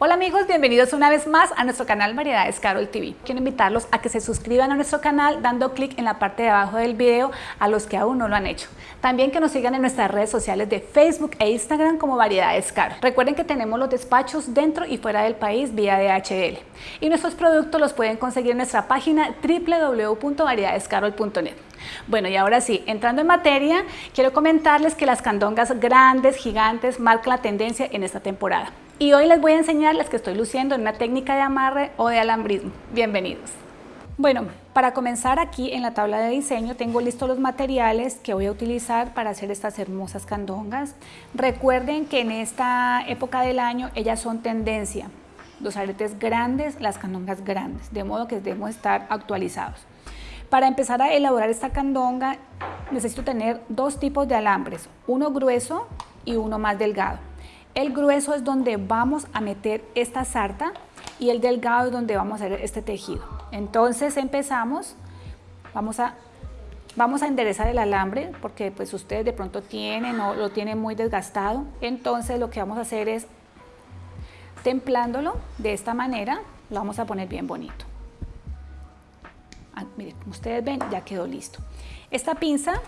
Hola amigos, bienvenidos una vez más a nuestro canal Variedades Carol TV. Quiero invitarlos a que se suscriban a nuestro canal dando clic en la parte de abajo del video a los que aún no lo han hecho. También que nos sigan en nuestras redes sociales de Facebook e Instagram como Variedades Carol. Recuerden que tenemos los despachos dentro y fuera del país vía DHL. Y nuestros productos los pueden conseguir en nuestra página www.variedadescarol.net. Bueno, y ahora sí, entrando en materia, quiero comentarles que las candongas grandes, gigantes, marcan la tendencia en esta temporada. Y hoy les voy a enseñar las que estoy luciendo en una técnica de amarre o de alambrismo. Bienvenidos. Bueno, para comenzar aquí en la tabla de diseño tengo listos los materiales que voy a utilizar para hacer estas hermosas candongas. Recuerden que en esta época del año ellas son tendencia. Los aretes grandes, las candongas grandes, de modo que debemos estar actualizados. Para empezar a elaborar esta candonga necesito tener dos tipos de alambres, uno grueso y uno más delgado. El grueso es donde vamos a meter esta sarta y el delgado es donde vamos a hacer este tejido. Entonces empezamos, vamos a, vamos a enderezar el alambre porque pues ustedes de pronto tienen o lo tienen muy desgastado. Entonces lo que vamos a hacer es templándolo de esta manera, lo vamos a poner bien bonito. Ah, miren, como ustedes ven, ya quedó listo. Esta pinza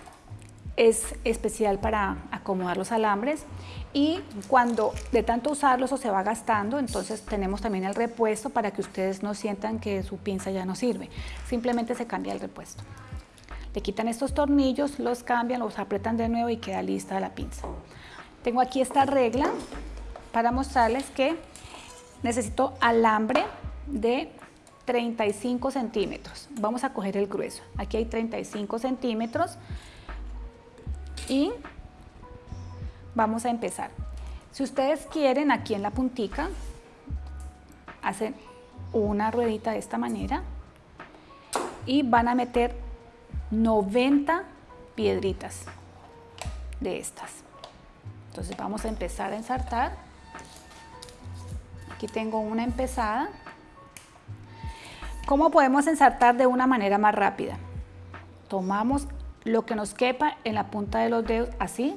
es especial para acomodar los alambres y cuando de tanto usarlo eso se va gastando, entonces tenemos también el repuesto para que ustedes no sientan que su pinza ya no sirve. Simplemente se cambia el repuesto. Le quitan estos tornillos, los cambian, los apretan de nuevo y queda lista la pinza. Tengo aquí esta regla para mostrarles que necesito alambre de 35 centímetros. Vamos a coger el grueso. Aquí hay 35 centímetros y vamos a empezar. Si ustedes quieren, aquí en la puntica, hacen una ruedita de esta manera y van a meter 90 piedritas de estas. Entonces vamos a empezar a ensartar. Aquí tengo una empezada. ¿Cómo podemos ensartar de una manera más rápida? Tomamos lo que nos quepa en la punta de los dedos, así,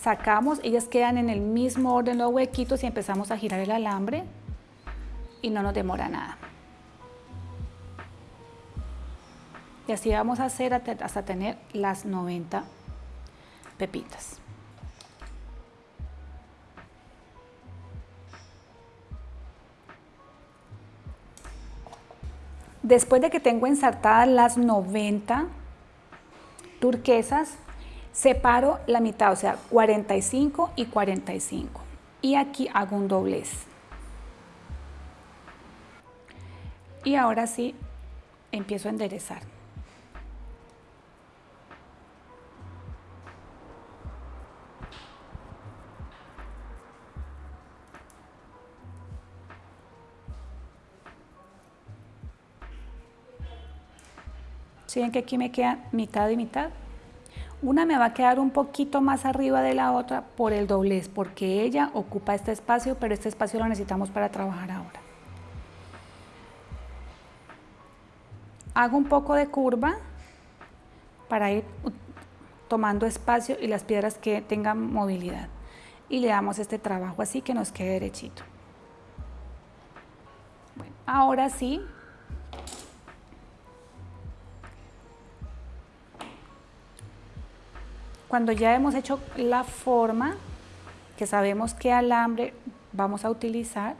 sacamos, ellas quedan en el mismo orden los huequitos y empezamos a girar el alambre y no nos demora nada. Y así vamos a hacer hasta tener las 90 pepitas. Después de que tengo ensartadas las 90 turquesas, separo la mitad, o sea, 45 y 45. Y aquí hago un doblez. Y ahora sí, empiezo a enderezar. ¿Sí ven que aquí me queda mitad y mitad? Una me va a quedar un poquito más arriba de la otra por el doblez, porque ella ocupa este espacio, pero este espacio lo necesitamos para trabajar ahora. Hago un poco de curva para ir tomando espacio y las piedras que tengan movilidad. Y le damos este trabajo así que nos quede derechito. Bueno, ahora sí, Cuando ya hemos hecho la forma, que sabemos qué alambre vamos a utilizar,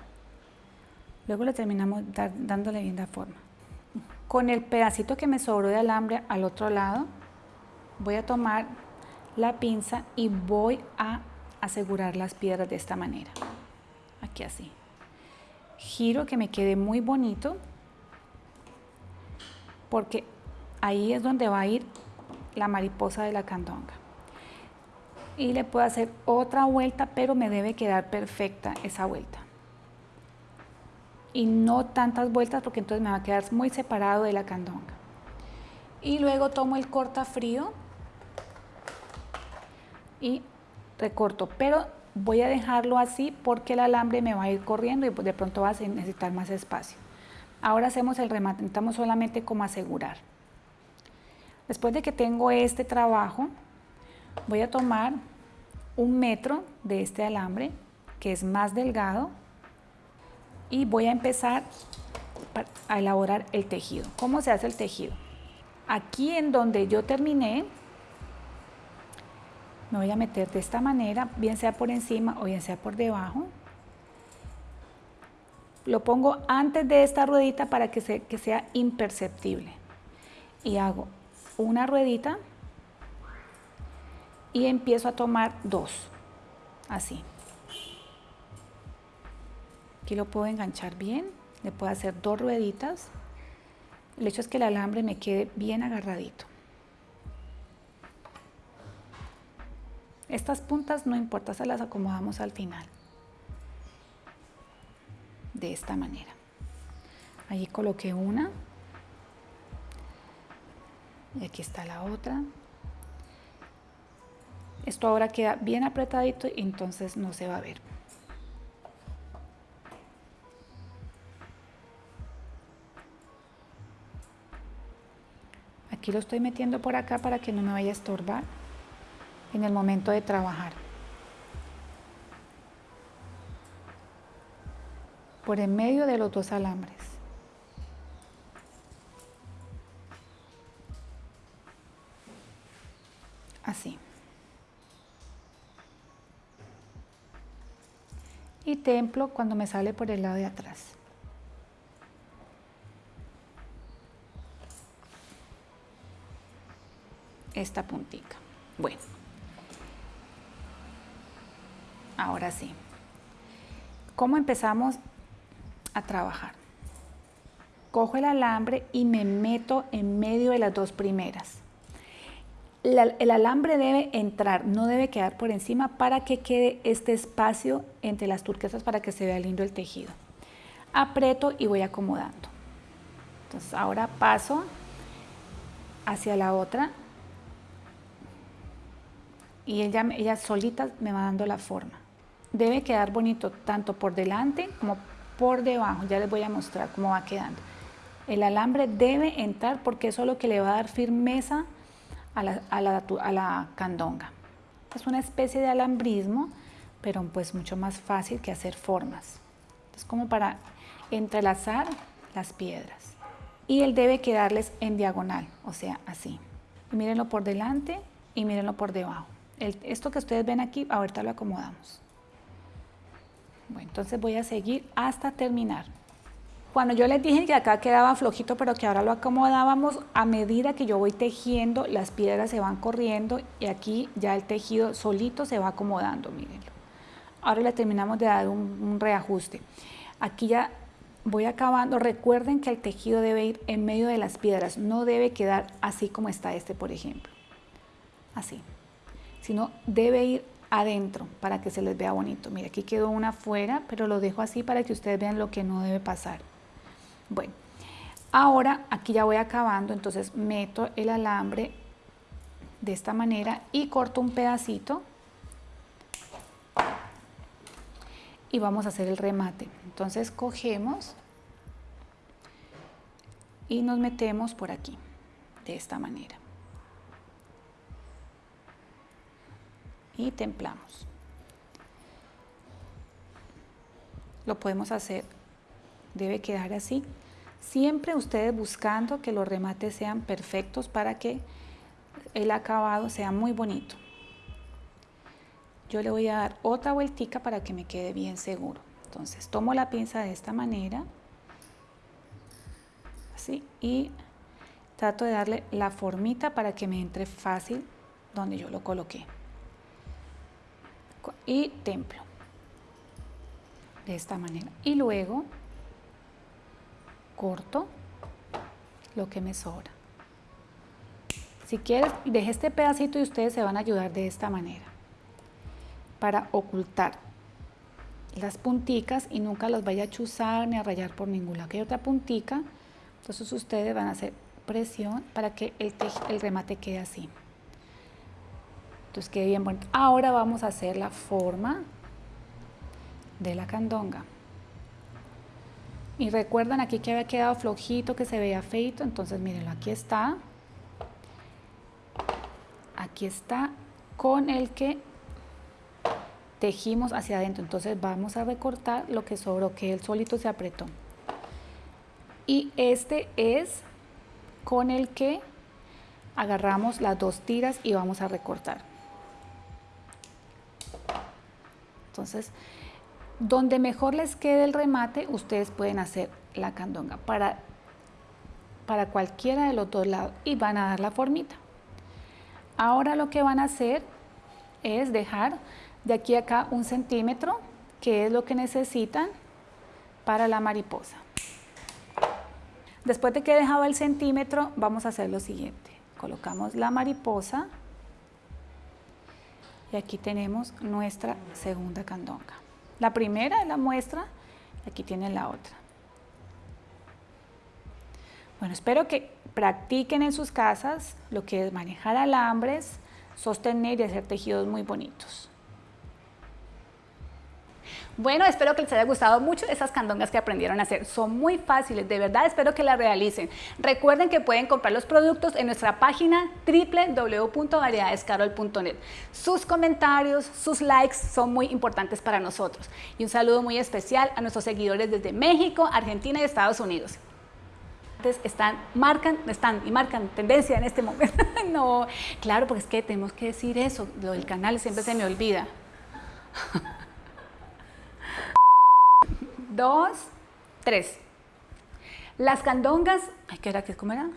luego le terminamos dándole bien la forma. Con el pedacito que me sobró de alambre al otro lado, voy a tomar la pinza y voy a asegurar las piedras de esta manera. Aquí así. Giro que me quede muy bonito porque ahí es donde va a ir la mariposa de la candonga y le puedo hacer otra vuelta, pero me debe quedar perfecta esa vuelta. Y no tantas vueltas porque entonces me va a quedar muy separado de la candonga. Y luego tomo el cortafrío y recorto, pero voy a dejarlo así porque el alambre me va a ir corriendo y de pronto va a necesitar más espacio. Ahora hacemos el remate, necesitamos solamente como asegurar. Después de que tengo este trabajo, voy a tomar un metro de este alambre que es más delgado y voy a empezar a elaborar el tejido. ¿Cómo se hace el tejido? Aquí en donde yo terminé, me voy a meter de esta manera, bien sea por encima o bien sea por debajo. Lo pongo antes de esta ruedita para que, sea imperceptible. Y hago una ruedita y empiezo a tomar dos, así. Aquí lo puedo enganchar bien, le puedo hacer dos rueditas. El hecho es que el alambre me quede bien agarradito. Estas puntas no importa, se las acomodamos al final. De esta manera. Allí coloqué una. Y aquí está la otra. Esto ahora queda bien apretadito y entonces no se va a ver. Aquí lo estoy metiendo por acá para que no me vaya a estorbar en el momento de trabajar. Por en medio de los dos alambres. Así. Y templo cuando me sale por el lado de atrás. Esta puntita. Bueno. Ahora sí. ¿Cómo empezamos a trabajar? Cojo el alambre y me meto en medio de las dos primeras. El alambre debe entrar, no debe quedar por encima para que quede este espacio entre las turquesas para que se vea lindo el tejido. Aprieto y voy acomodando. Entonces ahora paso hacia la otra y ella, ella solita me va dando la forma debe quedar bonito tanto por delante como por debajo. Ya les voy a mostrar cómo va quedando. El alambre debe entrar porque es lo que le va a dar firmeza a la, a la, candonga. Es una especie de alambrismo, pero pues mucho más fácil que hacer formas. Es como para entrelazar las piedras. Y él debe quedarles en diagonal, o sea, así. Mírenlo por delante y mírenlo por debajo. esto que ustedes ven aquí, ahorita lo acomodamos. Bueno, entonces voy a seguir hasta terminar. Cuando yo les dije que acá quedaba flojito, pero que ahora lo acomodábamos, a medida que yo voy tejiendo, las piedras se van corriendo y aquí ya el tejido solito se va acomodando, mírenlo. Ahora le terminamos de dar un, un reajuste. Aquí ya voy acabando. Recuerden que el tejido debe ir en medio de las piedras, no debe quedar así como está este, por ejemplo. Así. Sino debe ir adentro para que se les vea bonito. Mira, aquí quedó una afuera, pero lo dejo así para que ustedes vean lo que no debe pasar. Bueno, ahora aquí ya voy acabando, entonces meto el alambre de esta manera y corto un pedacito y vamos a hacer el remate. Entonces cogemos y nos metemos por aquí, de esta manera. y templamos. Lo podemos hacer, debe quedar así. Siempre ustedes buscando que los remates sean perfectos para que el acabado sea muy bonito. Yo le voy a dar otra vueltica para que me quede bien seguro. Entonces tomo la pinza de esta manera, así, y trato de darle la formita para que me entre fácil donde yo lo coloqué y templo de esta manera y luego corto lo que me sobra si quieres deje este pedacito y ustedes se van a ayudar de esta manera para ocultar las punticas y nunca las vaya a chuzar ni a rayar por ningún lado. Que hay otra puntica, entonces ustedes van a hacer presión para que el, el remate quede así. Entonces quede bien bonito. Ahora vamos a hacer la forma de la candonga. Y recuerdan aquí que había quedado flojito, que se veía feito. Entonces mírenlo, aquí está. Aquí está con el que tejimos hacia adentro. Entonces vamos a recortar lo que sobró, que el solito se apretó. Y este es con el que agarramos las dos tiras y vamos a recortar. Entonces, donde mejor les quede el remate, ustedes pueden hacer la candonga para, para cualquiera de los dos lados y van a dar la formita. Ahora lo que van a hacer es dejar de aquí a acá un centímetro, que es lo que necesitan para la mariposa. Después de que he dejado el centímetro, vamos a hacer lo siguiente. Colocamos la mariposa y aquí tenemos nuestra segunda candonga. La primera es la muestra, aquí tienen la otra. Bueno, espero que practiquen en sus casas lo que es manejar alambres, sostener y hacer tejidos muy bonitos. Bueno, espero que les haya gustado mucho esas candongas que aprendieron a hacer. Son muy fáciles, de verdad espero que las realicen. Recuerden que pueden comprar los productos en nuestra página www.variedadescarol.net. Sus comentarios, sus likes son muy importantes para nosotros. Y un saludo muy especial a nuestros seguidores desde México, Argentina y Estados Unidos están, marcan, están y marcan tendencia en este momento. no, claro, porque es que tenemos que decir eso, lo del canal siempre se me olvida. dos, tres. Las candongas, ay, ¿qué era? ¿Cómo era?